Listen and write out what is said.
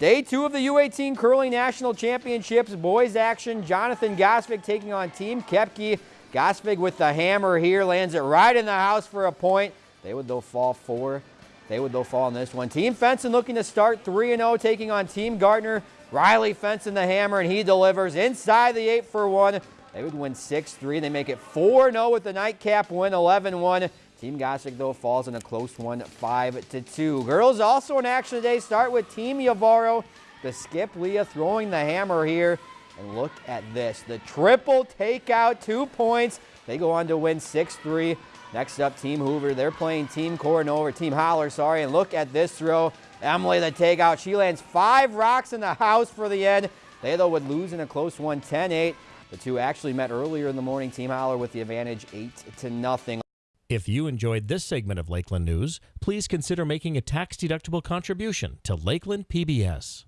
Day two of the U18 Curling National Championships. Boys action. Jonathan Gosvig taking on Team Kepke. Gosvig with the hammer here. Lands it right in the house for a point. They would though fall four. They would though fall on this one. Team Fenson looking to start 3-0 taking on Team Gardner. Riley Fenson the hammer and he delivers inside the 8 for 1. They would win 6-3. They make it 4-0 with the nightcap win 11-1. Team Gosvig, though, falls in a close one, 5-2. Girls also in action today. Start with Team Yavaro. The skip Leah throwing the hammer here. And look at this. The triple takeout, two points. They go on to win 6-3. Next up, Team Hoover. They're playing Team Coronova, Team Holler, sorry. And look at this throw. Emily the takeout. She lands five rocks in the house for the end. They, though, would lose in a close one, 10-8. The two actually met earlier in the morning. Team Holler with the advantage, 8 to nothing. If you enjoyed this segment of Lakeland News, please consider making a tax-deductible contribution to Lakeland PBS.